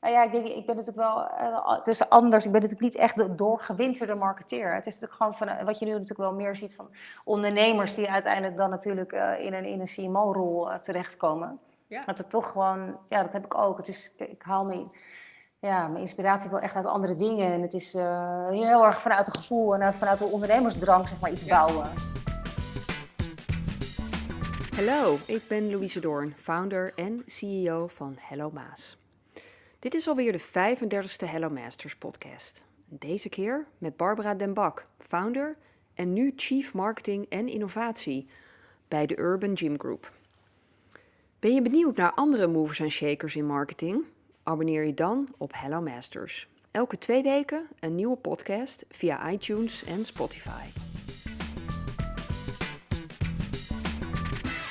Nou ja, ik, denk, ik ben natuurlijk wel, uh, het is anders. Ik ben natuurlijk niet echt de doorgewinterde marketeer. Het is natuurlijk gewoon van, wat je nu natuurlijk wel meer ziet van ondernemers die uiteindelijk dan natuurlijk uh, in een, in een CMO-rol terechtkomen. Ja. Dat het toch gewoon, ja, dat heb ik ook. Het is, ik haal me, ja, mijn inspiratie wel echt uit andere dingen. En het is heel erg vanuit het gevoel en vanuit de ondernemersdrang, zeg maar, iets bouwen. Hallo, ik ben Louise Doorn, founder en CEO van Hello Maas. Dit is alweer de 35e Hello Masters podcast. Deze keer met Barbara Den Bak, founder en nu Chief Marketing en Innovatie bij de Urban Gym Group. Ben je benieuwd naar andere movers en shakers in marketing? Abonneer je dan op Hello Masters. Elke twee weken een nieuwe podcast via iTunes en Spotify.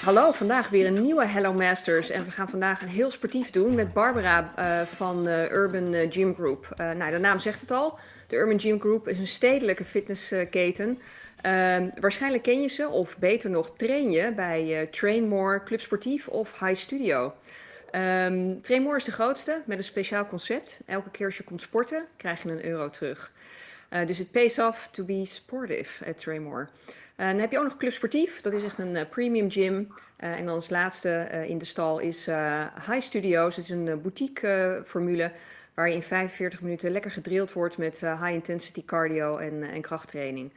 Hallo, vandaag weer een nieuwe Hello Masters. En we gaan vandaag een heel sportief doen met Barbara uh, van uh, Urban uh, Gym Group. nou, de naam zegt het al. De Urban Gym Group is een stedelijke fitnessketen. Ehm, waarschijnlijk ken je ze, of beter nog, train je bij Train More, Club Sportief of High Studio. Um, Train More is de grootste met een speciaal concept. Elke keer als je komt sporten, krijg je een euro terug. Dus het pays off to be sportive at Train More. Uh, dan heb je ook nog Club Sportief, dat is echt een uh, premium gym. Uh, en dan als laatste in de stal is High Studios, dat is een boutique formule waar je in 45 minuten lekker gedrild wordt met high intensity cardio en, en krachttraining.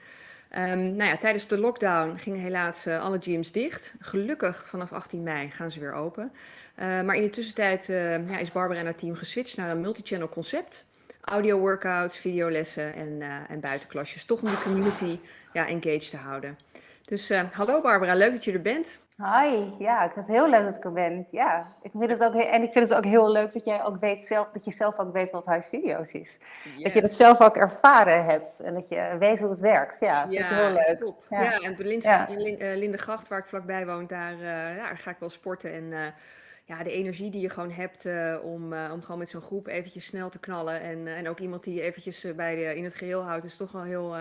Um, nou ja, tijdens de lockdown gingen helaas alle gyms dicht. Gelukkig vanaf 18 mei gaan ze weer open. maar in de tussentijd ja, is Barbara en haar team geswitcht naar een multi-channel concept audio workouts, videolessen en, uh, en buitenklasjes. Toch om die community ja, engaged te houden. Dus uh, hallo Barbara, leuk dat je er bent. Hi, ja, ik vind het heel leuk dat ik er ben. Ja, ik vind het ook, en ik vind het ook heel leuk dat jij ook weet zelf, dat je zelf ook weet wat High Studios is. Dat je het zelf ook ervaren hebt en dat je weet hoe het werkt. Ja, vind ja, ik heel leuk. Top. Ja. ja, en bij ja. in Lindegracht, waar ik vlakbij woon, daar, uh, ja, ga ik wel sporten en ja, de energie die je gewoon hebt uh, om, uh, om gewoon met zo'n groep eventjes snel te knallen. En, uh, en ook iemand die je eventjes bij de, in het geheel houdt, is toch wel heel,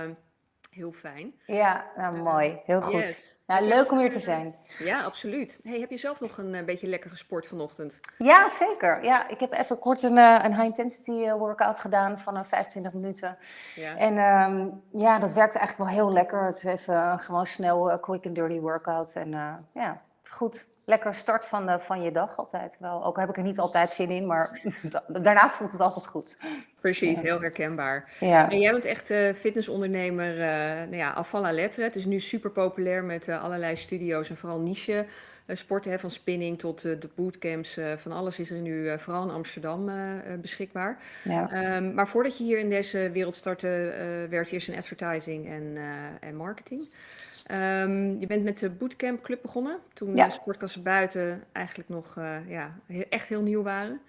heel fijn. Ja, nou, mooi. Heel goed. Yes. Ja, leuk om hier te zijn. Ja, absoluut. Hey, heb je zelf nog een beetje lekker gesport vanochtend? Ja, zeker. Ja, ik heb even kort een, een high-intensity workout gedaan van 25 minuten. Ja. En um, ja, dat werkt eigenlijk wel heel lekker. Het is even gewoon snel quick and dirty workout. En ja, goed lekker start van, de, van je dag altijd. Wel, ook heb ik er niet altijd zin in, maar daarna voelt het altijd goed. Precies, heel herkenbaar. Ja. En jij bent echt uh, fitnessondernemer, uh, nou ja, afval lettre. Het is nu super populair met uh, allerlei studio's en vooral niche sporten, hè, van spinning tot de bootcamps. van alles is er nu vooral in Amsterdam beschikbaar. Ja. Um, maar voordat je hier in deze wereld startte, werd je eerst in advertising en, en marketing. Um, je bent met de Bootcamp Club begonnen, toen ja. de sportklassen buiten eigenlijk nog uh, ja, echt heel nieuw waren.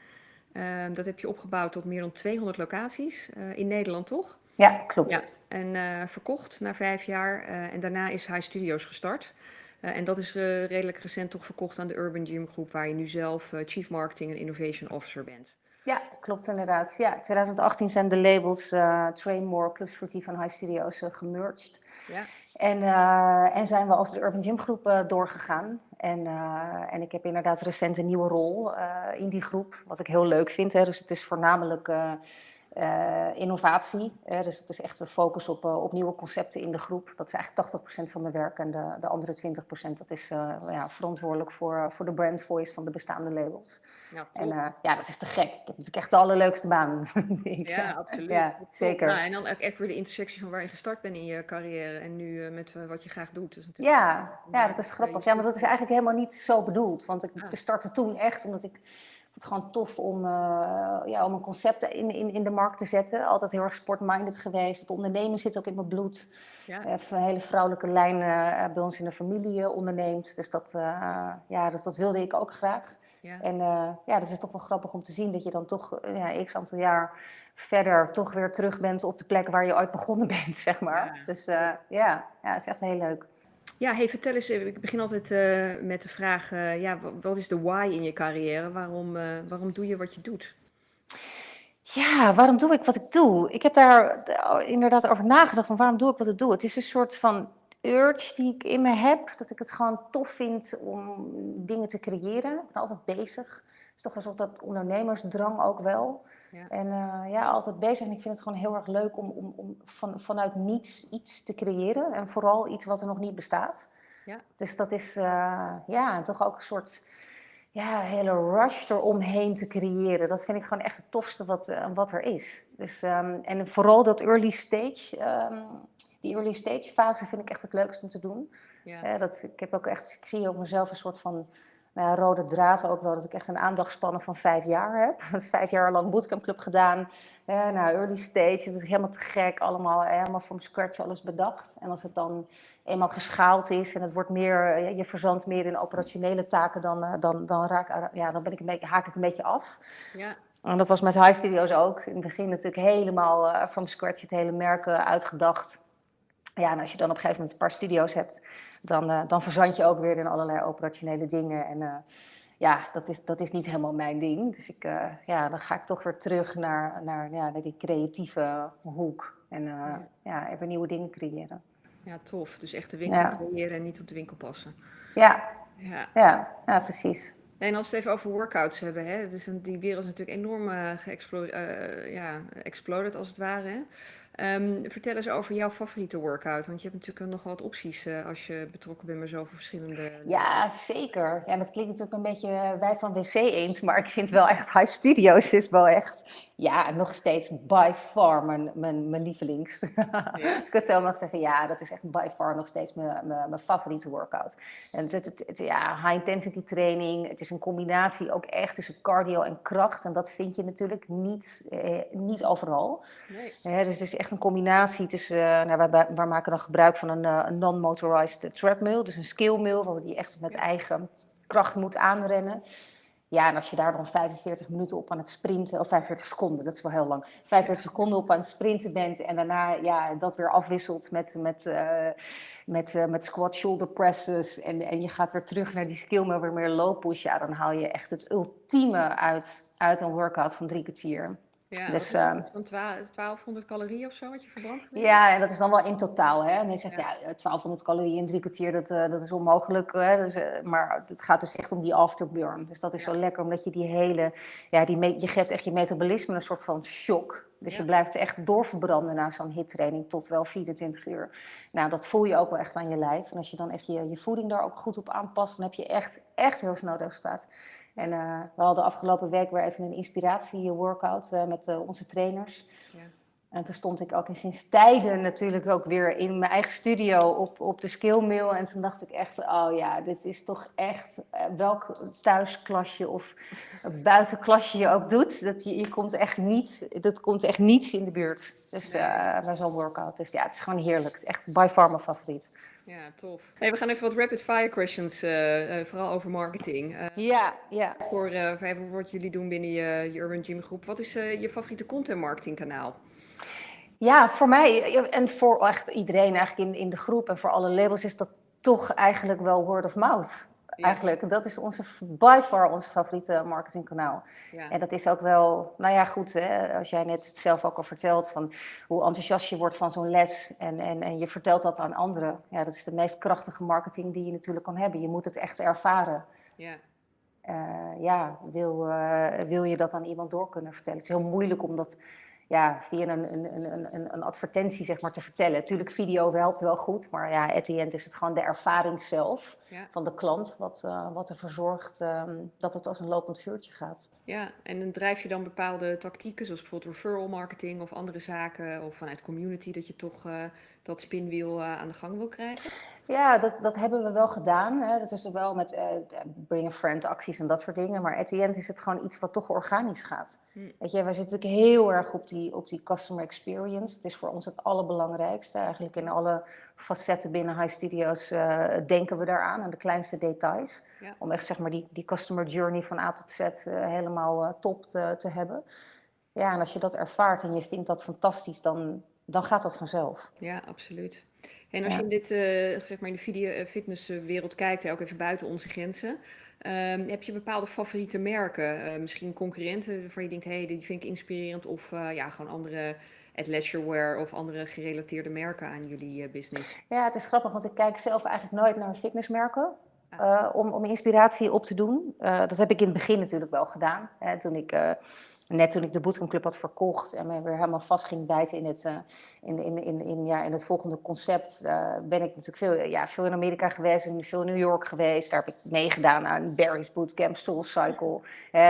Uh, dat heb je opgebouwd tot meer dan 200 locaties uh, in Nederland, toch? Ja, klopt. Ja, en eh, verkocht na vijf jaar en daarna is High Studios gestart. en dat is redelijk recent toch verkocht aan de Urban Gym Groep, waar je nu zelf Chief Marketing en Innovation Officer bent. Ja, klopt inderdaad. Ja, 2018 zijn de labels uh, Train More, Club Sportief en High Studios uh, gemerged. Ja. En, uh, en zijn we als de Urban Gym Groep doorgegaan. En, en ik heb inderdaad recent een nieuwe rol in die groep, wat ik heel leuk vind. Hè. Dus het is voornamelijk innovatie. Uh, dus het is echt een focus op, uh, op nieuwe concepten in de groep. Dat is eigenlijk 80% van mijn werk. En de, de andere 20% dat is ja, verantwoordelijk voor, voor de brand voice van de bestaande labels. Ja, en ja, dat is te gek. Ik heb natuurlijk echt de allerleukste baan. ja, absoluut. Ja, zeker. Nou, en dan ook echt weer de intersectie van waar je gestart bent in je carrière en nu met wat je graag doet. Dus ja, ja, dat is grappig. Ja, maar dat is eigenlijk helemaal niet zo bedoeld. Want ik ah. startte toen echt omdat ik het gewoon tof om, uh, ja, om een concept in, in, in de markt te zetten. Altijd heel erg sportminded geweest. Het ondernemen zit ook in mijn bloed. Ja. Even een hele vrouwelijke lijn uh, bij ons in de familie onderneemt. Dus dat, ja, dat, dat wilde ik ook graag. Ja. En ja, dat is toch wel grappig om te zien dat je dan toch ja, x aantal jaar verder toch weer terug bent op de plek waar je ooit begonnen bent, zeg maar. Ja. Dus ja, ja, het is echt heel leuk. Ja, hey, vertel eens, eh, ik begin altijd uh, met de vraag, uh, ja, wat is de why in je carrière? Waarom, waarom doe je wat je doet? Ja, waarom doe ik wat ik doe? Ik heb daar inderdaad over nagedacht van waarom doe ik wat ik doe. Het is een soort van urge die ik in me heb, dat ik het gewoon tof vind om dingen te creëren. Ik ben altijd bezig. Is toch een soort dat ondernemersdrang ook wel. Ja. En uh, ja, altijd bezig. En ik vind het gewoon heel erg leuk om, om, om van, vanuit niets iets te creëren. En vooral iets wat er nog niet bestaat. Ja. Dus dat is uh, ja, toch ook een soort ja, hele rush eromheen te creëren. Dat vind ik gewoon echt het tofste wat, uh, wat er is. Dus, um, en vooral dat early stage, um, die early stage fase vind ik echt het leukste om te doen. Ja. dat, ik, heb ook echt, ik zie ook mezelf een soort van nou, rode draad ook wel, dat ik echt een aandachtspannen van vijf jaar heb. Vijf jaar lang bootcampclub gedaan. Eh, nou, early stage, het is helemaal te gek, allemaal helemaal from scratch alles bedacht. En als het dan eenmaal geschaald is en het wordt meer, je verzandt meer in operationele taken, dan, dan, dan, raak, ja, dan ben ik een beetje, haak ik een beetje af. Ja. En dat was met High Studios ook. In het begin natuurlijk helemaal uh, from scratch het hele merk uitgedacht. Ja, en als je dan op een gegeven moment een paar studio's hebt, dan, uh, dan verzand je ook weer in allerlei operationele dingen. En uh, ja, dat is, dat is niet helemaal mijn ding. Dus ik, uh, ja, dan ga ik toch weer terug naar, naar, ja, naar die creatieve hoek. En ja. ja, even nieuwe dingen creëren. Ja, tof. Dus echt de winkel ja. creëren en niet op de winkel passen. Ja, ja. ja, ja precies. En als we het even over workouts hebben, hè, het is een, die wereld is natuurlijk enorm uh, uh, ja, als het ware. Hè? Um, vertel eens over jouw favoriete workout, want je hebt natuurlijk nogal wat opties uh, als je betrokken bent bij zoveel verschillende... Ja, zeker. Ja, dat klinkt natuurlijk een beetje wij van WC eens, maar ik vind wel echt High Studios is wel echt, ja, nog steeds by far mijn, mijn, mijn lievelings. Ja. Als ik het zo mag zeggen, ja, dat is echt by far nog steeds mijn, mijn, mijn favoriete workout. En het, het, het, ja, high intensity training, het is een combinatie ook echt tussen cardio en kracht en dat vind je natuurlijk niet, eh, niet overal. Nee. Eh, dus het is echt een combinatie tussen, uh, nou, wij, wij, maken dan gebruik van een, uh, een non-motorized treadmill, dus een skill mill, waar je echt met eigen kracht moet aanrennen. Ja, en als je daar dan 45 minuten op aan het sprinten, of 45 seconden, dat is wel heel lang, 45 seconden op aan het sprinten bent en daarna ja, dat weer afwisselt met, met, uh, met, uh, met squat shoulder presses en, en je gaat weer terug naar die skill mill, weer meer low push, ja, dan haal je echt het ultieme uit, uit een workout van drie kwartier. Ja, dus, uh, van 1200 calorieën of zo wat je verbrandt? Ja, en dat is dan wel in totaal. Hè? Mensen zeggen, ja. ja 1200 calorieën in drie kwartier, dat, uh, dat is onmogelijk. Hè? Dus, uh, maar het gaat dus echt om die afterburn. Dus dat is ja. zo lekker, omdat je die hele... Ja, die je geeft echt je metabolisme een soort van shock. Dus je blijft echt doorverbranden na zo'n hittraining tot wel 24 uur. Nou, dat voel je ook wel echt aan je lijf. En als je dan echt je, je voeding daar ook goed op aanpast, dan heb je echt, echt heel snel resultaat. En uh, we hadden afgelopen week weer even een inspiratie-workout uh, met uh, onze trainers. Ja. En toen stond ik ook in sinds tijden natuurlijk ook weer in mijn eigen studio op, op de skillmill. En toen dacht ik echt, oh ja, dit is toch echt, welk thuisklasje of buitenklasje je ook doet. Dat je, je komt echt niet, dat komt echt niets in de buurt. Dus bij zo'n workout. Dus ja, het is gewoon heerlijk. Het is echt by far mijn favoriet. Ja, tof. Hey, we gaan even wat rapid fire questions, uh, uh, vooral over marketing. Uh, ja, ja. Voor, even wat jullie doen binnen je, je Urban Gym groep. Wat is je favoriete content marketing kanaal? Ja, voor mij en voor echt iedereen eigenlijk in, in de groep en voor alle labels is dat toch eigenlijk wel word of mouth. Eigenlijk, dat is onze, by far ons favoriete marketingkanaal. Ja. En dat is ook wel, nou ja, goed, hè, als jij net zelf ook al vertelt van hoe enthousiast je wordt van zo'n les en, en, en je vertelt dat aan anderen. Ja, dat is de meest krachtige marketing die je natuurlijk kan hebben. Je moet het echt ervaren. Ja. Uh, ja, wil, uh, wil je dat aan iemand door kunnen vertellen? Het is heel moeilijk om dat ja, via een, een, een, een advertentie zeg maar, te vertellen. Natuurlijk, video helpt wel goed, maar ja, at the end is het gewoon de ervaring zelf ja. van de klant wat, uh, wat ervoor zorgt um, dat het als een lopend vuurtje gaat. Ja, en dan drijf je dan bepaalde tactieken, zoals bijvoorbeeld referral marketing of andere zaken, of vanuit community, dat je toch uh, dat spinwiel uh, aan de gang wil krijgen? Ja, dat, dat hebben we wel gedaan. Hè. Dat is wel met uh, bring a friend acties en dat soort dingen. Maar at the end is het gewoon iets wat toch organisch gaat. Hm. Weet je, wij zitten natuurlijk heel erg op die, op die customer experience. Het is voor ons het allerbelangrijkste. Eigenlijk in alle facetten binnen High Studios uh, denken we daaraan, aan de kleinste details. Ja. Om echt zeg maar die, die customer journey van A tot Z uh, helemaal top te, te hebben. Ja, en als je dat ervaart en je vindt dat fantastisch, dan, dan gaat dat vanzelf. Ja, absoluut. En als ja. je in dit, uh, zeg maar in de video uh, fitnesswereld kijkt, ook even buiten onze grenzen, um, heb je bepaalde favoriete merken? Uh, misschien concurrenten waarvan je denkt, hé, hey, die vind ik inspirerend. Of ja, gewoon andere athleisurewear of andere gerelateerde merken aan jullie business? Ja, het is grappig, want ik kijk zelf eigenlijk nooit naar fitnessmerken. om, om inspiratie op te doen. dat heb ik in het begin natuurlijk wel gedaan. Hè, toen ik net toen ik de Bootcamp Club had verkocht en me weer helemaal vast ging bijten in het, uh, in, in, in, in, ja, in het volgende concept, uh, ben ik natuurlijk veel, ja, veel in Amerika geweest en veel in New York geweest. Daar heb ik meegedaan aan Barry's Bootcamp, Soul Cycle,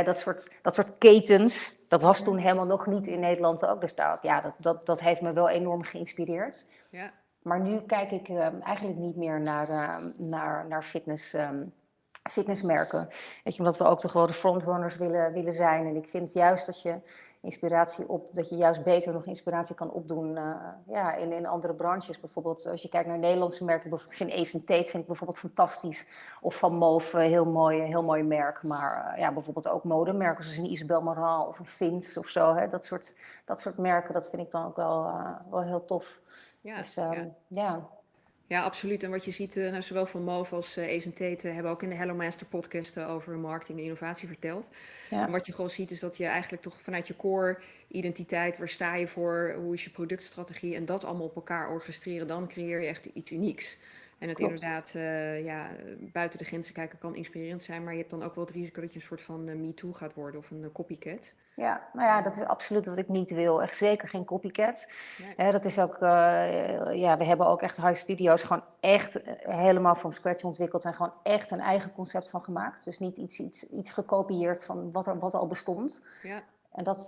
dat, soort, dat soort ketens. Dat was toen helemaal nog niet in Nederland ook. Dus ja, dat, dat, dat heeft me wel enorm geïnspireerd. Ja. Maar nu kijk ik eigenlijk niet meer naar, naar, naar fitness. Um, fitnessmerken. Weet je, omdat we ook toch wel de frontrunners willen, willen zijn. En ik vind juist dat je inspiratie op, dat je juist beter nog inspiratie kan opdoen uh, ja, in, in andere branches. Bijvoorbeeld als je kijkt naar Nederlandse merken, bijvoorbeeld vind Ace Tate vind ik bijvoorbeeld fantastisch. Of Van Moof, heel mooi, heel mooi merk. Maar uh, ja, bijvoorbeeld ook modemerken zoals een Isabel Marant of een Vince of zo. Hè. Dat, soort, dat soort merken, dat vind ik dan ook wel, uh, wel heel tof. Ja, dus, um, ja. ja. Ja, absoluut. En wat je ziet, uh, nou, zowel van Move als uh, Ace Tate hebben ook in de Hello Master podcast uh, over marketing en innovatie verteld. Ja. En wat je gewoon ziet is dat je eigenlijk toch vanuit je core identiteit, waar sta je voor, hoe is je productstrategie en dat allemaal op elkaar orchestreren, dan creëer je echt iets unieks. En het inderdaad uh, ja, buiten de grenzen kijken kan inspirerend zijn, maar je hebt dan ook wel het risico dat je een soort van uh, me-too gaat worden of een copycat. Ja, nou ja, dat is absoluut wat ik niet wil. Echt zeker geen copycat. Nee. dat is ook, ja, we hebben ook echt high studios gewoon echt helemaal from scratch ontwikkeld en gewoon echt een eigen concept van gemaakt. Dus niet iets, iets, iets gekopieerd van wat er wat al bestond. Ja. En dat,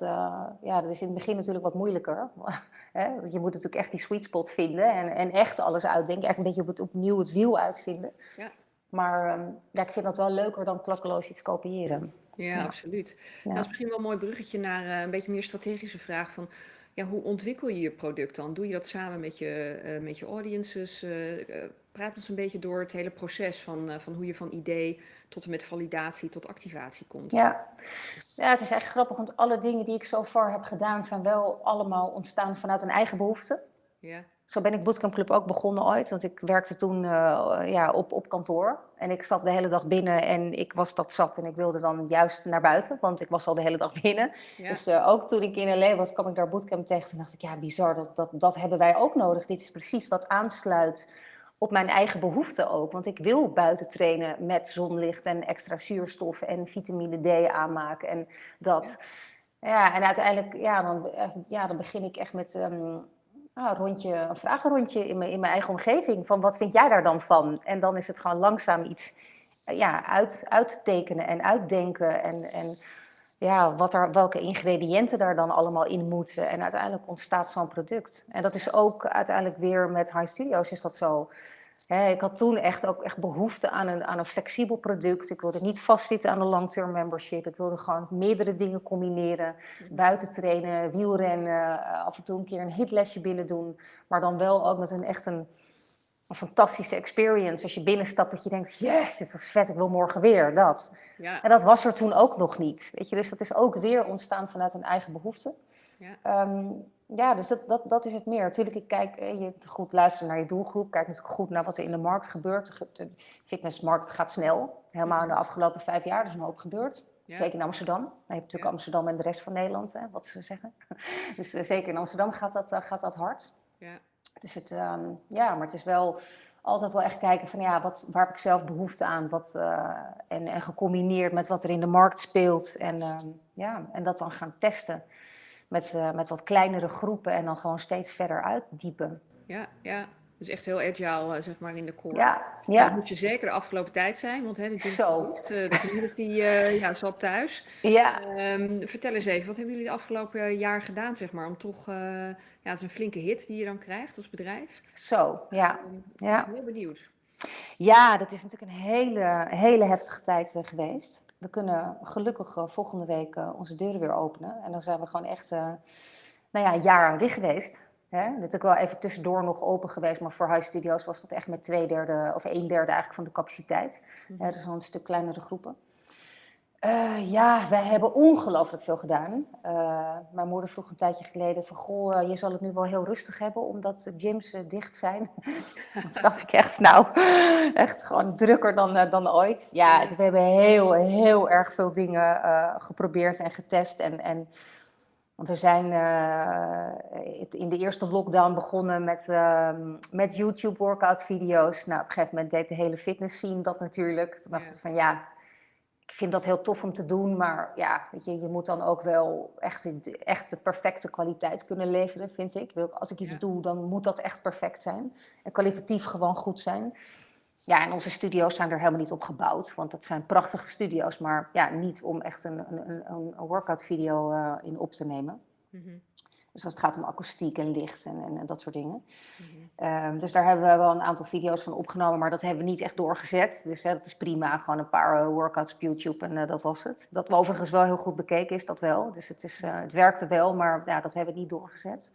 ja, dat is in het begin natuurlijk wat moeilijker. Hè? Want je moet natuurlijk echt die sweet spot vinden en, en echt alles uitdenken. Echt een beetje op het, opnieuw het wiel uitvinden. Ja. Maar um, ja, ik vind dat wel leuker dan klakkeloos iets kopiëren. Ja, absoluut. Ja. Dat is misschien wel een mooi bruggetje naar uh, een beetje meer strategische vraag van... Ja, hoe ontwikkel je je product dan? Doe je dat samen met je, uh, met je audiences? Uh, praat ons een beetje door het hele proces van, van hoe je van idee tot en met validatie tot activatie komt. Ja. ja, het is echt grappig, want alle dingen die ik zo far heb gedaan zijn wel allemaal ontstaan vanuit een eigen behoefte. Ja. Zo ben ik Bootcamp Club ook begonnen ooit, want ik werkte toen uh, ja, op, op kantoor. En ik zat de hele dag binnen en ik was dat zat en ik wilde dan juist naar buiten, want ik was al de hele dag binnen. Ja. Dus uh, ook toen ik in LA was, kwam ik daar Bootcamp tegen en dacht ik, ja bizar, dat, dat, dat hebben wij ook nodig. Dit is precies wat aansluit op mijn eigen behoeften ook. Want ik wil buiten trainen met zonlicht en extra zuurstof en vitamine D aanmaken en dat. Ja, ja en uiteindelijk, ja dan, ja, dan begin ik echt met um, een, rondje, een vragenrondje in mijn, in mijn eigen omgeving. Van wat vind jij daar dan van? En dan is het gewoon langzaam iets ja, uit, uittekenen en uitdenken. En, en ja, wat er, welke ingrediënten daar dan allemaal in moeten. En uiteindelijk ontstaat zo'n product. En dat is ook uiteindelijk weer met High Studios is dat zo. Ik had toen echt ook echt behoefte aan een, aan een flexibel product. Ik wilde niet vastzitten aan een long-term membership. Ik wilde gewoon meerdere dingen combineren. Buiten trainen, wielrennen, af en toe een keer een hitlesje binnen doen. Maar dan wel ook met een echt een een fantastische experience. Als je binnenstapt dat je denkt, yes, dit was vet, ik wil morgen weer, dat. Ja. En dat was er toen ook nog niet. Weet je? Dus dat is ook weer ontstaan vanuit een eigen behoefte. Ja, um, ja dus dat, dat, dat is het meer. Natuurlijk, ik kijk, eh, je goed luisteren naar je doelgroep. Kijk natuurlijk goed naar wat er in de markt gebeurt. De fitnessmarkt gaat snel. Helemaal in de afgelopen vijf jaar, er is een hoop gebeurd. Ja. Zeker in Amsterdam. Je hebt natuurlijk ja. Amsterdam en de rest van Nederland, hè, wat ze zeggen. dus uh, zeker in Amsterdam gaat dat, uh, gaat dat hard. Ja. Dus het, um, ja, maar het is wel altijd wel echt kijken van ja, wat, waar heb ik zelf behoefte aan? Wat, uh, en, en gecombineerd met wat er in de markt speelt. En, um, ja, en dat dan gaan testen met, uh, met wat kleinere groepen en dan gewoon steeds verder uitdiepen. Ja, ja. Dus echt heel agile, uh, zeg maar, in de core. Ja, ja. Dat moet je zeker de afgelopen tijd zijn, want hè, de, Zo. de community ja, zat thuis. Ja. Um, vertel eens even, wat hebben jullie het afgelopen jaar gedaan, zeg maar, om toch... Ja, het is een flinke hit die je dan krijgt als bedrijf. Zo, ja. Um, ja. Ik ben heel benieuwd. Ja, dat is natuurlijk een hele, hele heftige tijd geweest. We kunnen gelukkig volgende week onze deuren weer openen. En dan zijn we gewoon echt nou ja, een jaar dicht geweest. Hè? Natuurlijk wel even tussendoor nog open geweest, maar voor High Studios was dat echt met twee derde of een derde eigenlijk van de capaciteit. Mm -hmm. dus een stuk kleinere groepen. Uh, ja, wij hebben ongelooflijk veel gedaan. Uh, mijn moeder vroeg een tijdje geleden van, goh, uh, je zal het nu wel heel rustig hebben omdat de gyms dicht zijn. Toen dacht ik echt, nou, echt gewoon drukker dan, dan ooit. Ja, we hebben heel, heel erg veel dingen geprobeerd en getest en... en Want we zijn in de eerste lockdown begonnen met, uh, met YouTube workout video's. Nou, op een gegeven moment deed de hele fitness scene dat natuurlijk. Toen dachten we van ja, ik vind dat heel tof om te doen. Maar ja, weet je, je moet dan ook wel echt, echt de perfecte kwaliteit kunnen leveren, vind ik. Als ik iets doe, dan moet dat echt perfect zijn. En kwalitatief gewoon goed zijn. Ja, en onze studio's zijn er helemaal niet op gebouwd, want dat zijn prachtige studio's, maar ja, niet om echt een, een, een, een workout video uh, in op te nemen. Mm -hmm. Dus als het gaat om akoestiek en licht en, en, en dat soort dingen. Mm -hmm. um, dus daar hebben we wel een aantal video's van opgenomen, maar dat hebben we niet echt doorgezet. Dus hè, dat is prima, gewoon een paar uh, workouts op YouTube en uh, dat was het. Dat we overigens wel heel goed bekeken is, dat wel. Dus het, is, het werkte wel, maar ja, dat hebben we niet doorgezet.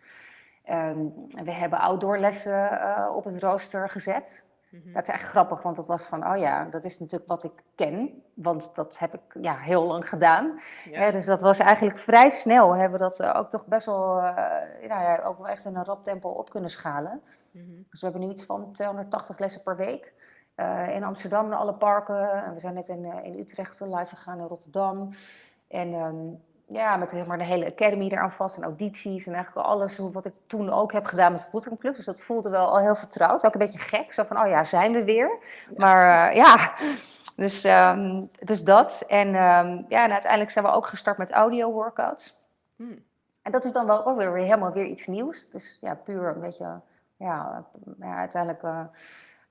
Um, we hebben outdoorlessen op het rooster gezet. Mhm. Dat is echt grappig, want dat was van, oh ja, dat is natuurlijk wat ik ken, want dat heb ik ja, heel lang gedaan. Ja. dus dat was eigenlijk vrij snel, hebben we dat eh, ook toch best wel, uh, nou ja, ook wel echt in een rap tempo op kunnen schalen. Mm -hmm. Dus we hebben nu iets van 280 lessen per week. Uh, in Amsterdam, in alle parken. En we zijn net in, in Utrecht live gegaan, in Rotterdam. En um, ja, met zeg maar, de hele academy eraan vast en audities en eigenlijk alles wat ik toen ook heb gedaan met de Bootcamp Club. Dus dat voelde wel al heel vertrouwd. Ook een beetje gek, zo van, oh ja, zijn we weer. Maar uh, ja, dus, um, dus dat. En, um, ja, en uiteindelijk zijn we ook gestart met audio workouts. Hmm. En dat is dan wel ook weer, weer helemaal weer iets nieuws. Dus ja, puur een beetje, ja, ja uiteindelijk... Uh,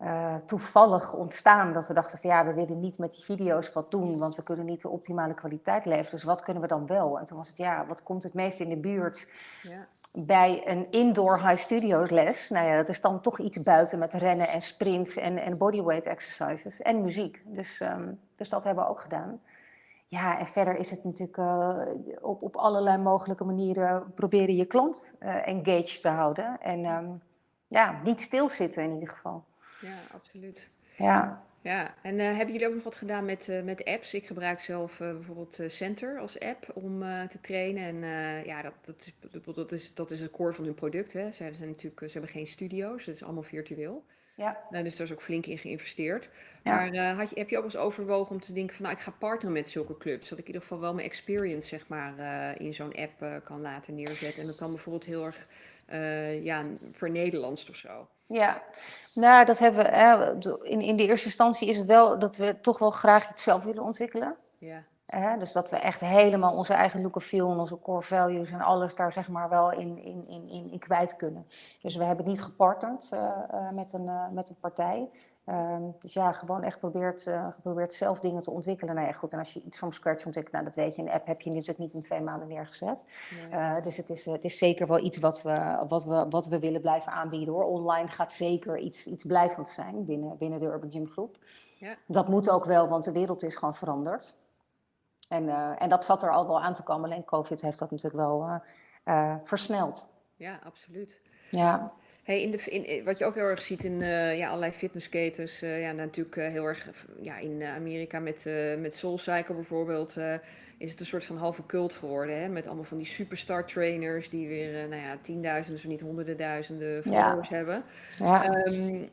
uh, toevallig ontstaan. Dat we dachten van ja, we willen niet met die video's wat doen, want we kunnen niet de optimale kwaliteit leveren. Dus wat kunnen we dan wel? En toen was het ja, wat komt het meest in de buurt ja. bij een indoor high studio les? Nou ja, dat is dan toch iets buiten met rennen en sprints en, en bodyweight exercises en muziek. Dus, um, dus dat hebben we ook gedaan. Ja, en verder is het natuurlijk uh, op, op allerlei mogelijke manieren proberen je klant uh, engaged te houden. En um, ja, niet stilzitten in ieder geval. Ja, absoluut. Ja. Ja, en uh, hebben jullie ook nog wat gedaan met, uh, met apps? Ik gebruik zelf uh, bijvoorbeeld Center als app om te trainen. En ja, dat, dat, is, dat, is, dat is het core van hun product. Hè. Ze, zijn natuurlijk, ze hebben geen studio's, het is allemaal virtueel. Ja. dus daar is ook flink in geïnvesteerd. Ja. Maar had je, heb je ook eens overwogen om te denken van nou, ik ga partneren met zulke clubs. Zodat ik in ieder geval wel mijn experience zeg maar, in zo'n app kan laten neerzetten. En dat kan bijvoorbeeld heel erg ja, voor Nederlands of zo. Ja, nou, dat hebben we. Hè, in, in de eerste instantie is het wel dat we toch wel graag iets zelf willen ontwikkelen. Ja. Hè, dus dat we echt helemaal onze eigen look of feel en onze core values en alles daar zeg maar wel in, in, in, in, kwijt kunnen. Dus we hebben niet gepartnerd uh, uh, met, een, uh, met een partij. Um, dus ja, gewoon echt geprobeerd, uh, geprobeerd zelf dingen te ontwikkelen. Nou ja, goed, en als je iets van scratch ontwikkelt, nou dat weet je, een app heb je natuurlijk niet in twee maanden neergezet. Nee. Uh, dus het is, het is zeker wel iets wat we, wat, we, wat we willen blijven aanbieden hoor. Online gaat zeker iets, iets blijvend zijn binnen, binnen de Urban Gym Groep. Ja. Dat moet ook wel, want de wereld is gewoon veranderd. En, uh, en dat zat er al wel aan te komen, alleen COVID heeft dat natuurlijk wel versneld. Ja, absoluut. Ja. Hey, in de, in, wat je ook heel erg ziet in uh, ja, allerlei fitnessketens, uh, ja, natuurlijk uh, heel erg ja, in Amerika met, met SoulCycle bijvoorbeeld, is het een soort van halve cult geworden. Hè? Met allemaal van die superstar trainers die weer nou ja, tienduizenden, zo niet honderden duizenden followers ja. hebben. Ja. Um,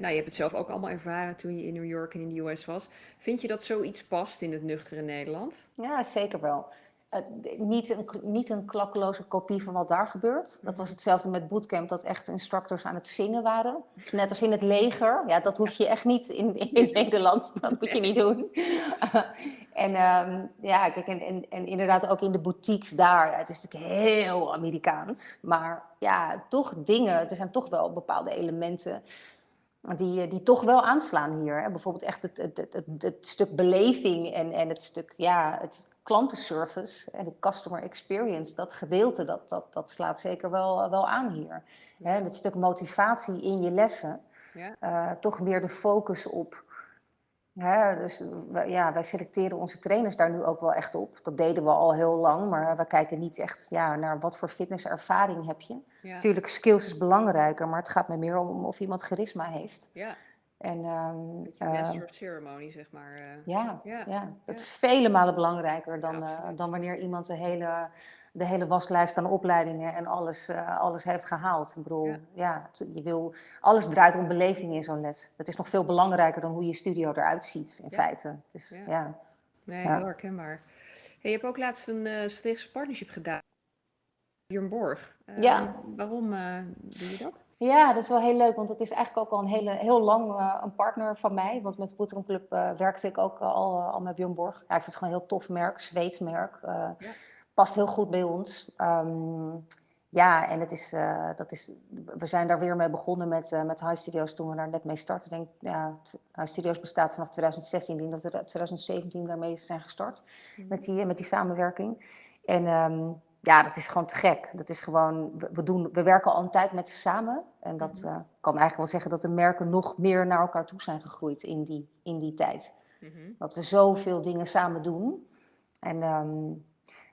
nou, je hebt het zelf ook allemaal ervaren toen je in New York en in de US was. Vind je dat zoiets past in het nuchtere Nederland? Ja, zeker wel. Uh, niet, een, niet een klakkeloze kopie van wat daar gebeurt. Dat was hetzelfde met bootcamp, dat echt instructors aan het zingen waren. Net als in het leger. Ja, dat hoef je echt niet in, in, Nederland. Dat moet je niet doen. en um, ja, kijk, en, en, en, inderdaad ook in de boutiques daar. Het is natuurlijk heel Amerikaans. Maar ja, toch dingen. Er zijn toch wel bepaalde elementen die, die toch wel aanslaan hier. Hè? Bijvoorbeeld echt het, het, het, het, stuk beleving en, en het stuk, ja, het klantenservice en de customer experience, dat gedeelte, dat, dat, dat slaat zeker wel, wel aan hier. Hè? Het stuk motivatie in je lessen, ja. uh, toch meer de focus op. Hè? Dus ja, wij selecteren onze trainers daar nu ook wel echt op. Dat deden we al heel lang, maar we kijken niet echt ja, naar wat voor fitnesservaring heb je. Ja. Natuurlijk, skills is belangrijker, maar het gaat me meer om of iemand charisma heeft. Ja. En, um, master of ceremony, zeg maar. Uh, ja, ja, ja, dat is vele malen belangrijker dan, Ja, uh, absoluut. dan wanneer iemand de hele, de hele waslijst aan opleidingen en alles, uh, alles heeft gehaald. Ik bedoel, Ja. je wil, alles draait om beleving in zo'n les. Het is nog veel belangrijker dan hoe je studio eruit ziet, in feite. Is, Ja. Nee, heel herkenbaar. je hebt ook laatst een uh, strategische partnership gedaan. Björn Borg. ja. Waarom doe je dat? Ja, dat is wel heel leuk, want het is eigenlijk ook al een hele, heel lang uh, een partner van mij. Want met Club uh, werkte ik ook al, al met Björn Borg. Ja, ik vind het gewoon een heel tof merk, Zweeds merk. Ja. Past heel goed bij ons. Um, ja, en het is, dat is, we zijn daar weer mee begonnen met, met High Studios toen we daar net mee denk, ja, High Studios bestaat vanaf 2016. Ik denk dat we 2017 daarmee zijn gestart mm -hmm. met, die, met die samenwerking. En um, ja, dat is gewoon te gek. Dat is gewoon, we, doen, we werken al een tijd met ze samen. En dat uh, kan eigenlijk wel zeggen dat de merken nog meer naar elkaar toe zijn gegroeid in die, in die tijd. Mm -hmm. Dat we zoveel dingen samen doen. En um,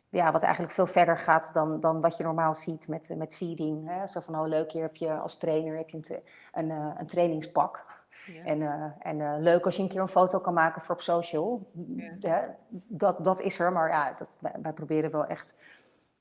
ja, wat eigenlijk veel verder gaat dan, dan wat je normaal ziet met, met seeding. Hè? Zo van, oh leuk, hier heb je als trainer heb je een, een, uh, een trainingspak. Ja. En, uh, en uh, leuk als je een keer een foto kan maken voor op social. Ja. Ja, dat, dat is er, maar ja, dat, wij, wij proberen wel echt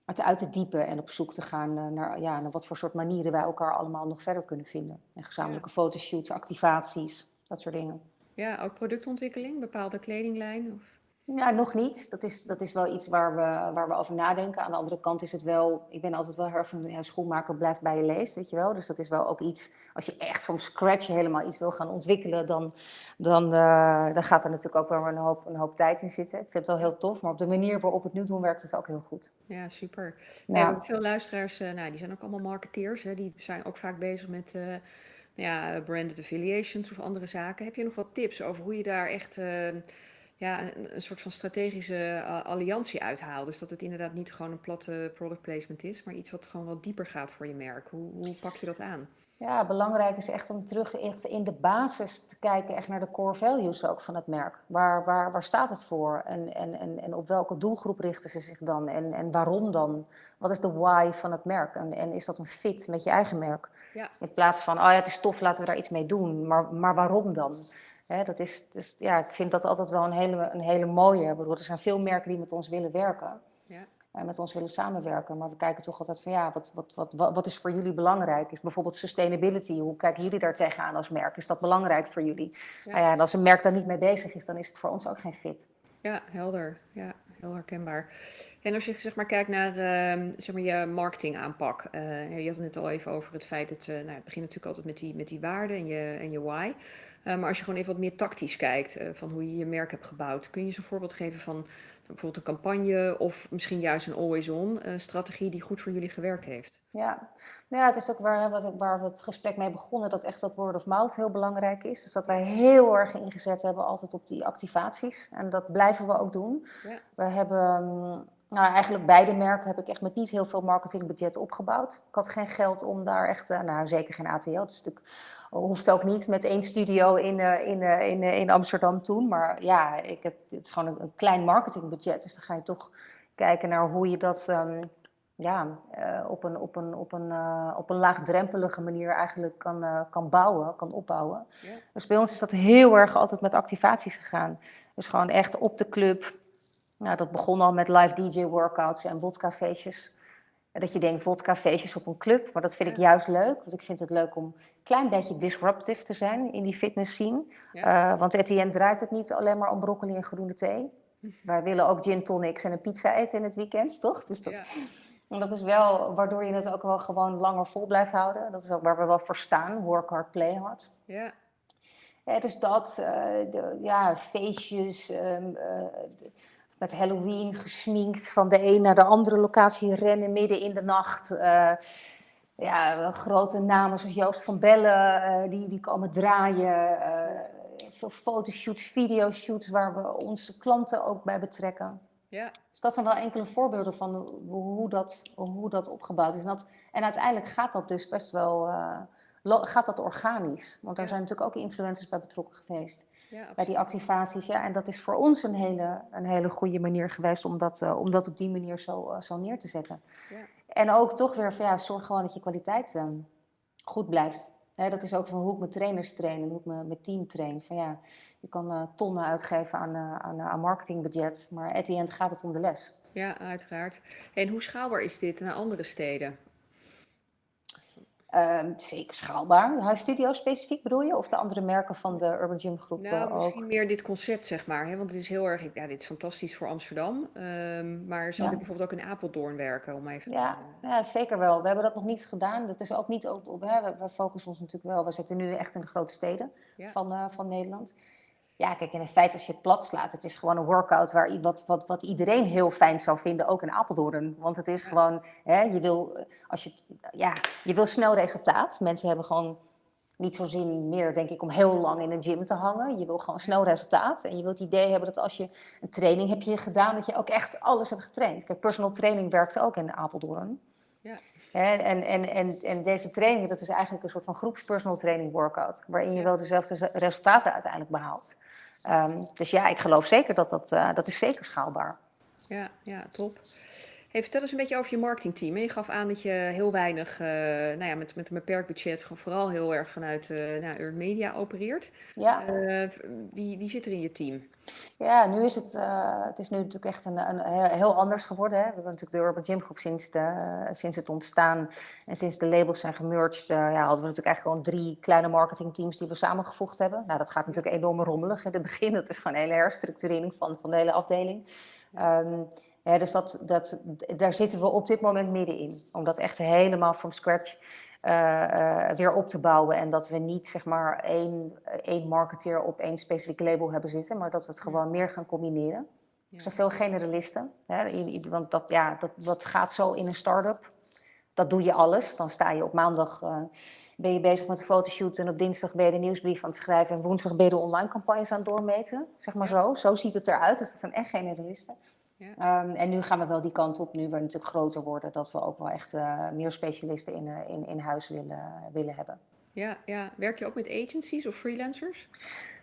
het uit te diepen en op zoek te gaan uh, naar, ja, naar wat voor soort manieren wij elkaar allemaal nog verder kunnen vinden. En gezamenlijke ja. fotoshoots, activaties, dat soort dingen. Ja, ook productontwikkeling, bepaalde kledinglijn? Of? Ja, nog niet. Dat is, dat is wel iets waar we, waar we over nadenken. Aan de andere kant is het wel, ik ben altijd wel heel erg van, ja, schoenmaker blijft bij je leest, weet je wel. Dus dat is wel ook iets, als je echt from scratch helemaal iets wil gaan ontwikkelen, dan, dan, uh, dan gaat er natuurlijk ook wel een hoop, een hoop tijd in zitten. Ik vind het wel heel tof, maar op de manier waarop het nu doen werkt het ook heel goed. Ja, super. Ja. veel luisteraars, uh, nou, die zijn ook allemaal marketeers, hè, die zijn ook vaak bezig met... Uh, ja, branded affiliations of andere zaken. Heb je nog wat tips over hoe je daar echt ja, een, een, soort van strategische uh, alliantie uithaal. Dus dat het inderdaad niet gewoon een platte product placement is, maar iets wat gewoon wat dieper gaat voor je merk. Hoe, hoe pak je dat aan? Ja, belangrijk is echt om terug echt in de basis te kijken, echt naar de core values ook van het merk. Waar, waar, waar staat het voor? En, en, en, en op welke doelgroep richten ze zich dan? En, en waarom dan? Wat is de why van het merk? En, en is dat een fit met je eigen merk? Ja. In plaats van, oh ja, het is tof, laten we daar iets mee doen. Maar, maar waarom dan? Hè, dat is, dus ja, ik vind dat altijd wel een hele, een hele mooie. Ik bedoel, er zijn veel merken die met ons willen werken. Ja. En met ons willen samenwerken. Maar we kijken toch altijd van ja, wat, wat, wat, wat is voor jullie belangrijk? Is bijvoorbeeld sustainability. Hoe kijken jullie daar tegenaan als merk? Is dat belangrijk voor jullie? Ja. Nou ja, en als een merk daar niet mee bezig is, dan is het voor ons ook geen fit. Ja, helder. Ja, heel herkenbaar. En als je zeg maar kijkt naar uh, zeg maar je marketingaanpak. Uh, je had het net al even over het feit dat, uh, nou, het begint natuurlijk altijd met die, met die waarden en je, en je why. Uh, maar als je gewoon even wat meer tactisch kijkt uh, van hoe je je merk hebt gebouwd, kun je eens een voorbeeld geven van bijvoorbeeld een campagne of misschien juist een always-on uh, strategie die goed voor jullie gewerkt heeft? Ja, nou ja het is ook waar, wat, waar we het gesprek mee begonnen, dat echt dat word of mouth heel belangrijk is. Dus dat wij heel erg ingezet hebben altijd op die activaties. En dat blijven we ook doen. Ja. We hebben nou, eigenlijk beide merken heb ik echt met niet heel veel marketingbudget opgebouwd. Ik had geen geld om daar echt, nou zeker geen ATL, dat is natuurlijk hoeft ook niet met één studio in, uh, in, uh, in, uh, in Amsterdam toen. Maar ja, ik, het, het is gewoon een, een, klein marketingbudget. Dus dan ga je toch kijken naar hoe je dat um, ja, op, een, op, een, op, een, op een laagdrempelige manier eigenlijk kan, kan bouwen, kan opbouwen. Ja. Dus bij ons is dat heel erg altijd met activaties gegaan. Dus gewoon echt op de club. Nou, dat begon al met live DJ-workouts en vodka-feestjes dat je denkt, vodka-feestjes op een club. Maar dat vind ik juist leuk. Want ik vind het leuk om een klein beetje disruptive te zijn in die fitness scene. Uh, want Etienne draait het niet alleen maar om broccoli en groene thee. Wij willen ook gin tonics en een pizza eten in het weekend, toch? Dus dat, en dat is wel waardoor je het ook wel gewoon langer vol blijft houden. Dat is ook waar we wel voor staan. Work hard, play hard. Ja. ja dus dat, uh, de, ja, feestjes... Um, uh, de, met Halloween gesminkt van de een naar de andere locatie rennen midden in de nacht. Uh, ja, grote namen zoals Joost van Bellen, uh, die, die komen draaien. Uh, veel fotoshoots, videoshoots waar we onze klanten ook bij betrekken. Ja. Dus dat zijn wel enkele voorbeelden van hoe dat, hoe dat opgebouwd is. En, dat, en uiteindelijk gaat dat dus best wel gaat dat organisch. Want er zijn natuurlijk ook influencers bij betrokken geweest ja, bij die activaties. Ja, en dat is voor ons een hele, een hele goede manier geweest om dat, uh, om dat op die manier zo, uh, zo neer te zetten. Ja. En ook toch weer van ja, zorg gewoon dat je kwaliteit uh, goed blijft. Dat is ook van hoe ik mijn trainers train en hoe ik mijn, mijn team train. Van ja, je kan tonnen uitgeven aan, aan, aan marketingbudget, maar at the end gaat het om de les. Ja, uiteraard. En hoe schaalbaar is dit naar andere steden? Ehm, zeker schaalbaar. Huis Studio specifiek bedoel je? Of de andere merken van de Urban Gym groep Nou, ook? misschien meer dit concept, zeg maar. Hè? Want het is heel erg, ja, dit is fantastisch voor Amsterdam. Ehm, maar zou Ja. bijvoorbeeld ook in Apeldoorn werken? Om even, Ja, ja, zeker wel. We hebben dat nog niet gedaan. Dat is ook niet op, op hè. We, we focussen ons natuurlijk wel. We zitten nu echt in de grote steden Ja. van, eh, van Nederland. Ja, kijk, in feite als je het plat slaat, het is gewoon een workout waar, wat, wat, wat iedereen heel fijn zou vinden, ook in Apeldoorn. Want het is gewoon, hè, je, wil, eh, als je, ja, je wil snel resultaat. Mensen hebben gewoon niet zo zin meer, denk ik, om heel lang in een gym te hangen. Je wil gewoon snel resultaat. En je wilt het idee hebben dat als je een training heb je gedaan, dat je ook echt alles hebt getraind. Kijk, personal training werkte ook in Apeldoorn. Ja. En, en, en, en deze training, dat is eigenlijk een soort van groepspersonal training workout. Waarin je wel dezelfde ze- resultaten uiteindelijk behaalt. Ehm, dus ja, ik geloof zeker dat dat, eh, dat is zeker schaalbaar. Ja, ja, top. Hey, vertel eens een beetje over je marketingteam. Je gaf aan dat je heel weinig, eh, nou ja, met, met een beperkt budget, gewoon vooral heel erg vanuit eh nou, Earned Media opereert. Ja. Eh, wie, wie zit er in je team? Ja, nu is het, het is nu natuurlijk echt een, een, he- heel anders geworden. Hè. We hebben natuurlijk de Urban Gym Groep sinds, de, sinds het ontstaan en sinds de labels zijn gemerged, ja, hadden we natuurlijk eigenlijk gewoon drie kleine marketingteams die we samengevoegd hebben. Nou, dat gaat natuurlijk enorm rommelig in het begin. Dat is gewoon een hele herstructurering van, van de hele afdeling. Ehm, dus dat, dat, daar zitten we op dit moment middenin. Om dat echt helemaal from scratch eh, eh, weer op te bouwen. En dat we niet zeg maar één, één marketeer op één specifiek label hebben zitten, maar dat we het gewoon meer gaan combineren. Ja. Zoveel generalisten. Hè? i- i- Want dat, ja, dat, dat gaat zo in een start-up. Dat doe je alles. Dan sta je op maandag eh, ben je bezig met een fotoshoot en op dinsdag ben je de nieuwsbrief aan het schrijven en woensdag ben je de online campagnes aan het doormeten. Zeg maar Ja. zo. Zo ziet het eruit. Dus dat zijn echt generalisten. Ja. Ehm, en nu gaan we wel die kant op, nu we natuurlijk groter worden, dat we ook wel echt eh, meer specialisten in, eh, in, in huis willen, willen hebben. Ja, ja. Werk je ook met agencies of freelancers?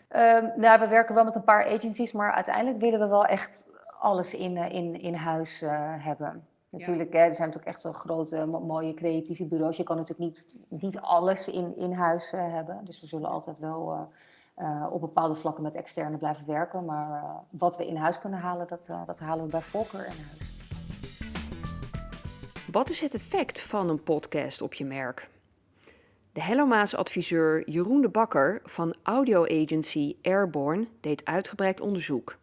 Ehm, nou, we werken wel met een paar agencies, maar uiteindelijk willen we wel echt alles in, eh, in, in huis hebben. Natuurlijk, hè, er zijn natuurlijk echt wel grote, mo- mooie creatieve bureaus. Je kan natuurlijk niet, niet alles in, in huis hebben. Dus we zullen altijd wel op bepaalde vlakken met externe blijven werken. Maar eh, wat we in huis kunnen halen, dat, eh, dat halen we bij voorkeur in huis. Wat is het effect van een podcast op je merk? De Hellomaas-adviseur Jeroen de Bakker van audio-agency Airborne deed uitgebreid onderzoek.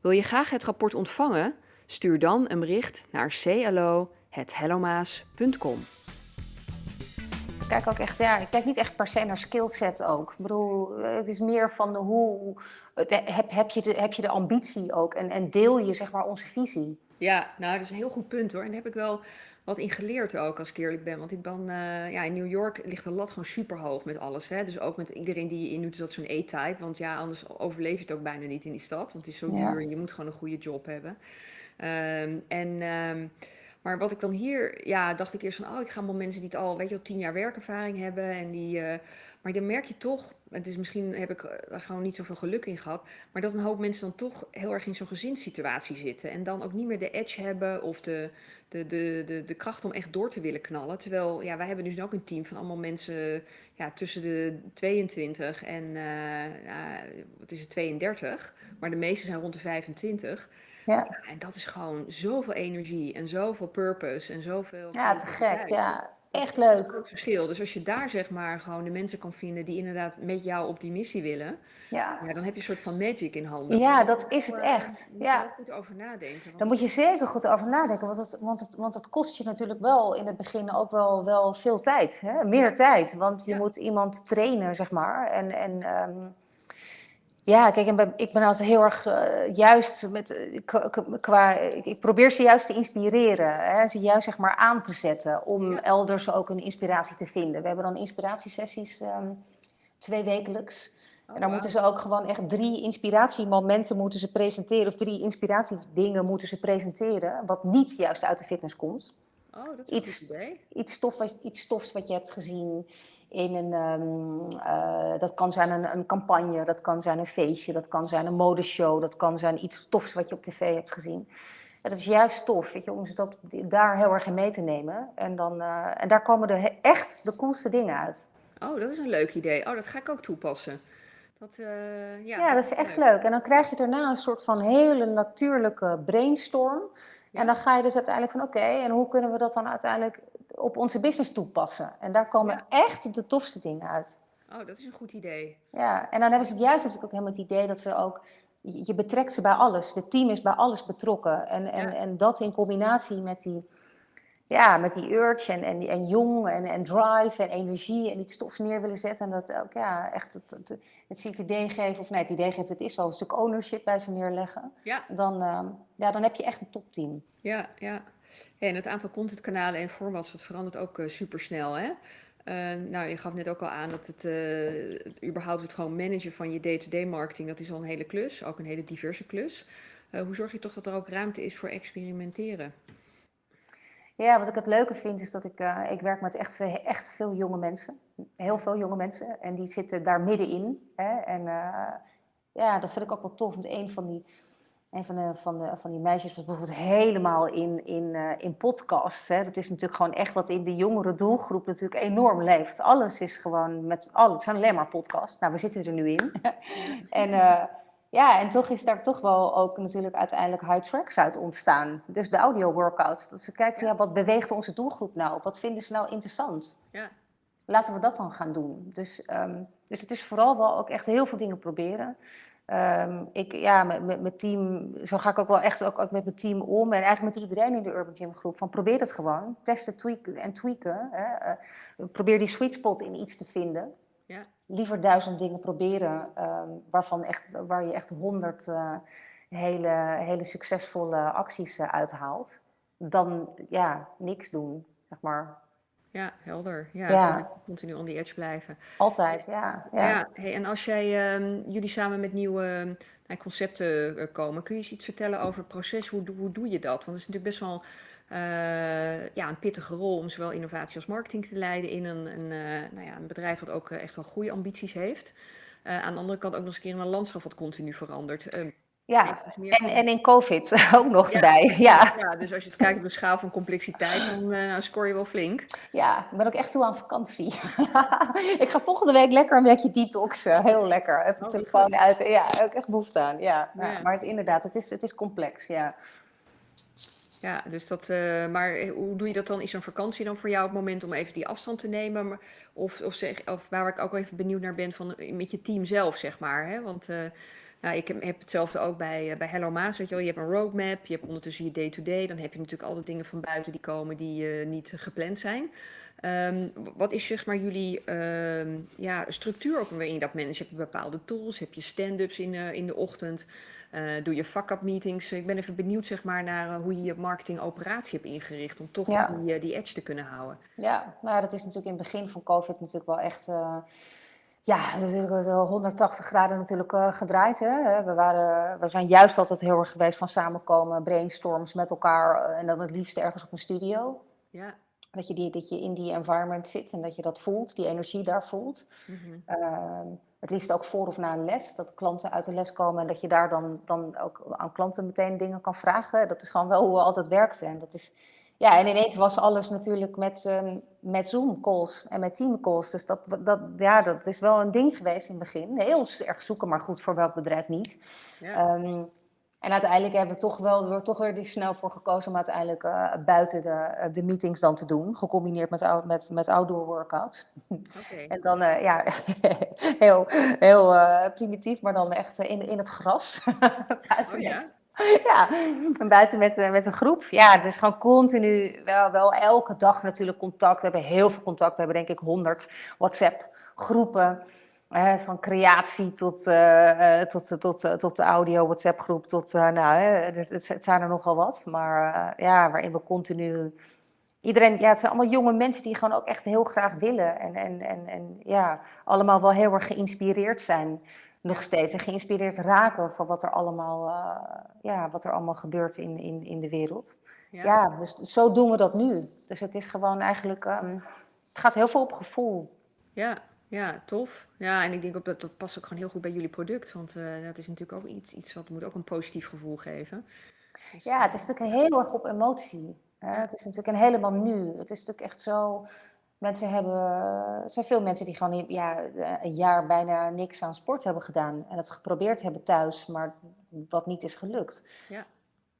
Wil je graag het rapport ontvangen? Stuur dan een bericht naar clo.hellomaas.com. Ik kijk ook echt, ja, ik kijk niet echt per se naar skillset ook. Ik bedoel, eh, het is meer van de hoe, het- heb, heb, je, de, heb je de ambitie ook en, en deel je zeg maar onze visie. Ja, nou, dat is een heel goed punt hoor. En daar heb ik wel wat in geleerd ook, als ik eerlijk ben. Want ik ben, eh, ja, in New York ligt de lat gewoon super hoog met alles. Hè? Dus ook met iedereen die je in doet, is dat zo'n E-type. Want ja, anders overleef je het ook bijna niet in die stad. Want het is zo Ja. duur en je moet gewoon een goede job hebben. Ehm, en, ehm, maar wat ik dan hier, ja, dacht ik eerst van, oh, ik ga wel mensen die het al, weet je wel, tien jaar werkervaring hebben. En die, eh, maar dan merk je toch, het is misschien heb ik er gewoon niet zoveel geluk in gehad. Maar dat een hoop mensen dan toch heel erg in zo'n gezinssituatie zitten. En dan ook niet meer de edge hebben of de, de, de, de, de kracht om echt door te willen knallen. Terwijl, ja, wij hebben dus ook een team van allemaal mensen ja, tussen de 22 en, eh, ja, wat is het, 32. Maar de meeste zijn rond de 25. Ja, Ja, en dat is gewoon zoveel energie en zoveel purpose en zoveel... ja te gek. Ja, echt een leuk. groot verschil. Dus als je daar zeg maar gewoon de mensen kan vinden die inderdaad met jou op die missie willen, Ja. ja, dan heb je een soort van magic in handen. Ja, dat is het daar echt. moet je Ja. goed over nadenken. want- Daar moet je zeker goed over nadenken, want het, want het, want het kost je natuurlijk wel in het begin ook wel, wel veel tijd. Hè? Meer tijd, want je Ja. moet iemand trainen, zeg maar. En, en ehm, ja, kijk, en bij- ik ben altijd heel erg eh, juist met, eh, qua, ik, ik probeer ze juist te inspireren, hè? ze juist zeg maar aan te zetten om Ja. elders ook een inspiratie te vinden. We hebben dan inspiratiesessies ehm twee wekelijks. Oh, En dan moeten ze ook gewoon echt drie inspiratiemomenten moeten ze presenteren. Of drie inspiratiedingen moeten ze presenteren. Wat niet juist uit de fitness komt. Oh, dat is iets- goed idee. Iets, stof, iets stofs wat je hebt gezien in een... ehm, eh, dat kan zijn een, een campagne, dat kan zijn een feestje, dat kan zijn een modeshow. Dat kan zijn iets stofs wat je op tv hebt gezien. En dat is juist tof, weet je, om ze dat, daar heel erg in mee te nemen. En, dan, eh, en daar komen de, echt de coolste dingen uit. Oh, dat is een leuk idee. Oh, dat ga ik ook toepassen. Dat, eh, ja, Ja, dat is echt leuk. En dan krijg je daarna een soort van hele natuurlijke brainstorm. Ja. En dan ga je dus uiteindelijk van oké, en hoe kunnen we dat dan uiteindelijk op onze business toepassen. En daar komen echt de tofste dingen uit. Oh, dat is een goed idee. Ja, en dan hebben ze het juist natuurlijk ook helemaal het idee dat ze ook je betrekt ze bij alles. Het team is bij alles betrokken. En, en, en dat in combinatie met die, ja, met die urge en, en, en jong en, en drive en energie en iets stofs neer willen zetten. En dat ook ja, echt het, het, het, het idee geven, of nee, het idee geeft, het is zo, een stuk ownership bij ze neerleggen. Ja. Dan, uh, ja, dan heb je echt een topteam. Ja, ja. En het aantal contentkanalen en formats, dat verandert ook uh, supersnel, hè? Uh, nou, je gaf net ook al aan dat het uh, überhaupt het gewoon managen van je day-to-day marketing, dat is al een hele klus, ook een hele diverse klus. Hoe zorg je toch dat er ook ruimte is voor experimenteren? Ja, wat ik het leuke vind is dat ik, ik werk met echt, echt veel jonge mensen. Heel veel jonge mensen. En die zitten daar middenin. Hè? En ja, dat vind ik ook wel tof. Want een van die een van, de, van, de, van die meisjes was bijvoorbeeld helemaal in, in, uh, in podcast. Hè. Dat is natuurlijk gewoon echt wat in de jongere doelgroep natuurlijk enorm leeft. Alles is gewoon met alles. Het zijn alleen maar podcasts. Nou, we zitten er nu in. en ja, en toch is daar toch wel ook natuurlijk uiteindelijk high tracks uit ontstaan. Dus de audio workouts. Dat ze kijken, ja. ja, wat beweegt onze doelgroep nou? Wat vinden ze nou interessant? Ja. Laten we dat dan gaan doen. Dus, um, dus het is vooral wel ook echt heel veel dingen proberen. Um, ik, ja, met, met mijn team, zo ga ik ook wel echt ook, ook, met mijn team om. En eigenlijk met iedereen in de Urban Gym groep. Van probeer het gewoon. Testen tweaken en tweaken. Hè. Uh, probeer die sweet spot in iets te vinden. Ja. Liever duizend dingen proberen. Um, waarvan echt, waar je echt honderd uh, hele, hele succesvolle acties uh, uithaalt. Dan ja, niks doen. Zeg maar. Ja, helder. Ja, ja. continu on the edge blijven. Altijd, ja. Ja, ja hey, en als jij, um, jullie samen met nieuwe uh, concepten uh, komen, kun je eens iets vertellen over het proces? Hoe, hoe doe je dat? Want het is natuurlijk best wel ja, een pittige rol om zowel innovatie als marketing te leiden in een, een, nou ja, een bedrijf wat ook echt wel goede ambities heeft. aan de andere kant ook nog eens een keer een landschap wat continu verandert. Ehm, ja, en, en in COVID ook nog ja. erbij. Ja. ja, dus als je het kijkt op de schaal van complexiteit, dan uh, scoor je wel flink. Ja, ik ben ook echt toe aan vakantie. ik ga volgende week lekker een weekje detoxen. Heel lekker. Oh, telefoon uit. Ja, ook echt behoefte aan. Ja, ja. maar het, inderdaad, het is, het is complex. Ja. Ja, dus dat, uh, maar hoe doe je dat dan? Is een vakantie dan voor jou het moment om even die afstand te nemen? Of, of, zeg, of waar ik ook even benieuwd naar ben, van, met je team zelf, zeg maar. Hè? Want uh, nou, ik heb hetzelfde ook bij, bij Hello Maas. Weet je, wel. je hebt een roadmap, je hebt ondertussen je day-to-day. dan heb je natuurlijk altijd dingen van buiten die komen die niet gepland zijn. Um, wat is zeg maar jullie uh, ja, structuur ook waarin je dat manage? Heb je bepaalde tools? Heb je stand-ups in, in de ochtend? Doe je fuck-up meetings? Ik ben even benieuwd zeg maar, naar hoe je je marketingoperatie hebt ingericht om toch ja. die, die edge te kunnen houden. Ja, nou, dat is natuurlijk in het begin van COVID natuurlijk wel echt ja, natuurlijk 180 graden natuurlijk gedraaid. Hè. We, waren, we zijn juist altijd heel erg geweest van samenkomen, brainstorms met elkaar en dan het liefst ergens op een studio. Ja. Dat je, die, dat je in die environment zit en dat je dat voelt, die energie daar voelt. Mm -hmm. Het liefst ook voor of na een les, dat klanten uit de les komen en dat je daar dan, dan ook aan klanten meteen dingen kan vragen. Dat is gewoon wel hoe we altijd werkten. En dat is, ja, en ineens was alles natuurlijk met, um, met Zoom-calls en met team-calls. Dus dat, dat, ja, dat is wel een ding geweest in het begin. Heel erg zoeken, maar goed, voor welk bedrijf niet. Ja. Um, en uiteindelijk hebben we toch wel er toch weer die snel voor gekozen om uiteindelijk uh, buiten de, de meetings dan te doen. Gecombineerd met, met, met outdoor workouts. Okay. en dan, uh, ja, heel, heel uh, primitief, maar dan echt in, in het gras. buiten oh, ja? Ja, en buiten met, eh, met een groep. Ja, het is gewoon continu, wel, wel elke dag natuurlijk contact. We hebben heel veel contact. We hebben denk ik 100 WhatsApp-groepen. Eh, van creatie tot, uh, tot, tot, tot de audio WhatsApp groep. Tot, nou, het, het, zijn er nogal wat. Maar ja, waarin we continu... Iedereen, ja, het zijn allemaal jonge mensen die gewoon ook echt heel graag willen. En, en, en, en ja, allemaal wel heel erg geïnspireerd zijn nog steeds en geïnspireerd raken van wat er allemaal, ja, wat er allemaal gebeurt in, in, in de wereld. Ja. ja. dus zo doen we dat nu. Dus het is gewoon eigenlijk, um, het gaat heel veel op gevoel. Ja, ja, tof. Ja, en ik denk ook dat dat past ook gewoon heel goed bij jullie product. Want uh, dat is natuurlijk ook iets, iets wat moet ook een positief gevoel geven. Dus, ja, het is natuurlijk heel erg op emotie. Hè? Het is natuurlijk een helemaal nu. Het is natuurlijk echt zo Mensen hebben, er zijn veel mensen die gewoon ja, een jaar bijna niks aan sport hebben gedaan. En het geprobeerd hebben thuis, maar wat niet is gelukt. Ja.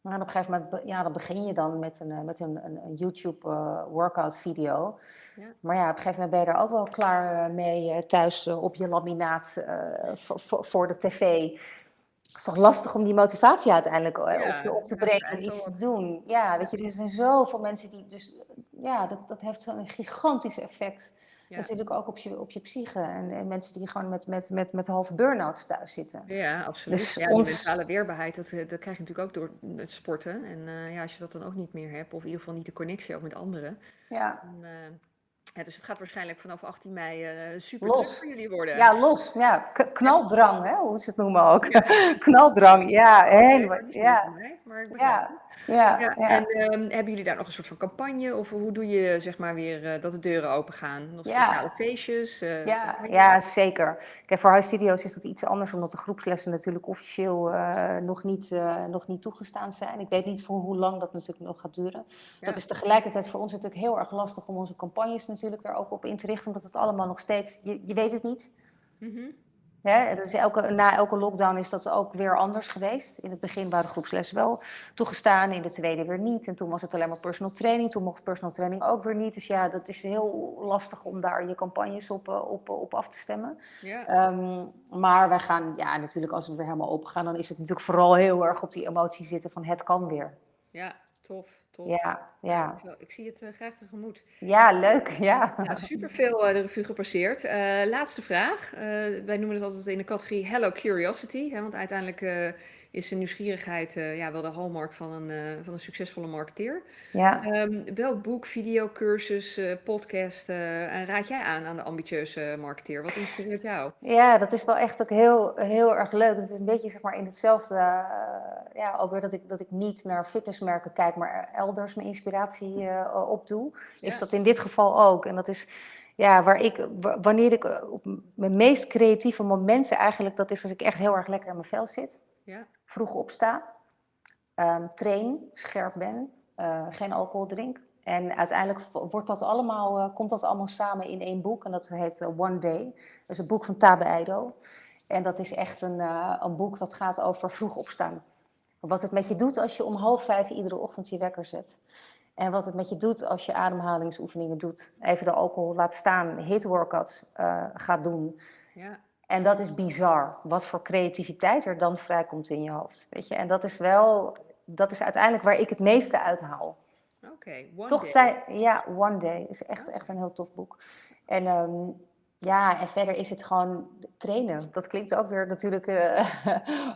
Maar op een gegeven moment ja, dan begin je dan met een, met een, een, een YouTube workout video. Ja. Maar ja, op een gegeven moment ben je er ook wel klaar mee thuis op je laminaat voor, voor de tv het is toch lastig om die motivatie uiteindelijk op, te, op te brengen en iets te doen. Ja, weet je, er zijn zoveel mensen die dus, ja, dat, dat heeft zo'n gigantisch effect. Ja. Natuurlijk ook op je, op je psyche en, en, mensen die gewoon met, met, met, met halve burn-outs thuis zitten. Ja, absoluut. Dus ja, ons... die mentale weerbaarheid, dat, dat krijg je natuurlijk ook door het sporten. En uh, ja, als je dat dan ook niet meer hebt, of in ieder geval niet de connectie ook met anderen. Ja. Dan, uh, ja, dus het gaat waarschijnlijk vanaf 18 mei uh, super los. voor jullie worden. Ja, los. Ja, knaldrang, hè, hoe ze het noemen ook. knaldrang, ja. Helemaal, ja. maar ik ja. En ehm, hebben jullie daar nog een soort van campagne? Of hoe doe je zeg maar weer uh, dat de deuren open gaan? Nog speciale feestjes? Uh, ja, ja, zeker. Kijk, voor huisstudio's is dat iets anders, omdat de groepslessen natuurlijk officieel nog, niet, nog niet toegestaan zijn. Ik weet niet voor hoe lang dat natuurlijk nog gaat duren. Dat is tegelijkertijd voor ons natuurlijk heel erg lastig om onze campagnes natuurlijk er ook op in te richten, omdat het allemaal nog steeds, je, je weet het niet. Mm Hè, dus elke, na elke lockdown is dat ook weer anders geweest. In het begin waren groepslessen wel toegestaan, in de tweede weer niet. En toen was het alleen maar personal training, toen mocht personal training ook weer niet. Dus ja, dat is heel lastig om daar je campagnes op, eh, op, op af te stemmen. Um, maar wij gaan, ja, natuurlijk als we weer helemaal open gaan, dan is het natuurlijk vooral heel erg op die emotie zitten van het kan weer. Ja, tof. Ja, ja. ik zie het uh, graag tegemoet. Ja, leuk. Ja. ja superveel uh, de revue gepasseerd. Uh, laatste vraag. wij noemen het altijd in de categorie Hello Curiosity. Hè, want uiteindelijk is de nieuwsgierigheid uh, ja, wel de hallmark van een, uh, van een succesvolle marketeer. Ja. Um, welk boek, video, cursus, uh, podcast raad jij aan aan de ambitieuze marketeer? Wat inspireert jou? Ja, dat is wel echt ook heel, heel erg leuk. Het is een beetje zeg maar, in hetzelfde, ja, ook weer dat ik, dat ik niet naar fitnessmerken kijk, maar elders mijn inspiratie opdoe. Is dat in dit geval ook. En dat is ja, waar ik, wanneer ik op mijn meest creatieve momenten eigenlijk, dat is als ik echt heel erg lekker in mijn vel zit. Ja. Vroeg opsta, um, train, scherp ben, uh, geen alcohol drink. En uiteindelijk wordt dat allemaal, uh, komt dat allemaal samen in één boek. En dat heet One Day. Dat is een boek van Tabe Eido. En dat is echt een, een boek dat gaat over vroeg opstaan. Wat het met je doet als je om half vijf iedere ochtend je wekker zet. En wat het met je doet als je ademhalingsoefeningen doet. Even de alcohol laat staan, hit workouts gaat doen. Ja. En dat is bizar, wat voor creativiteit er dan vrijkomt in je hoofd. Weet je? En dat is wel, dat is uiteindelijk waar ik het meeste uithaal. Oké, okay, One Toch Day. Ja, One Day is echt, echt een heel tof boek. En um, ja, en verder is het gewoon trainen. Dat klinkt ook weer natuurlijk uh,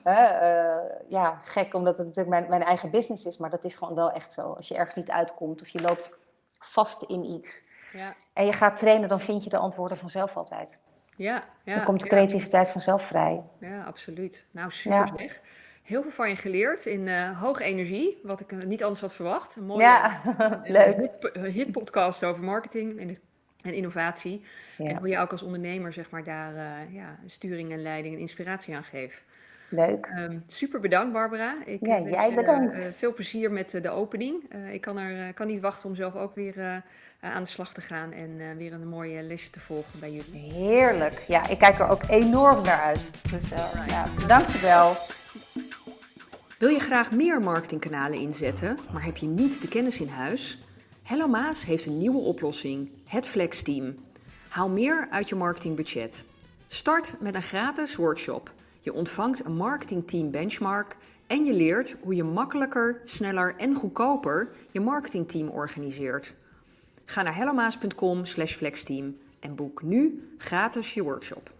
uh, ja, gek, omdat het natuurlijk mijn, mijn eigen business is. Maar dat is gewoon wel echt zo. Als je ergens niet uitkomt of je loopt vast in iets. Ja. En je gaat trainen, dan vind je de antwoorden vanzelf altijd. Ja, ja, dan komt de creativiteit vanzelf vrij. Ja, absoluut. Nou, super zeg. Heel veel van je geleerd in uh, hoge energie, wat ik niet anders had verwacht. Een mooie ja, leuk. hitpodcast over marketing en, en innovatie. En hoe je ook als ondernemer zeg maar, daar uh, ja, sturing en leiding en inspiratie aan geeft. Leuk. Um, super bedankt, Barbara. Ik ja, jij bedankt. veel plezier met de opening. ik kan, er, kan niet wachten om zelf ook weer eh, aan de slag te gaan en weer een mooie lesje te volgen bij jullie. Heerlijk. Ja, ik kijk er ook enorm naar uit. Dus ja, dankjewel. Wil je graag meer marketingkanalen inzetten, maar heb je niet de kennis in huis? Hello Maas heeft een nieuwe oplossing, het Flex Team. Haal meer uit je marketingbudget. Start met een gratis workshop. Je ontvangt een marketingteam benchmark en je leert hoe je makkelijker, sneller en goedkoper je marketingteam organiseert. Ga naar hellomaas.com flexteam en boek nu gratis je workshop.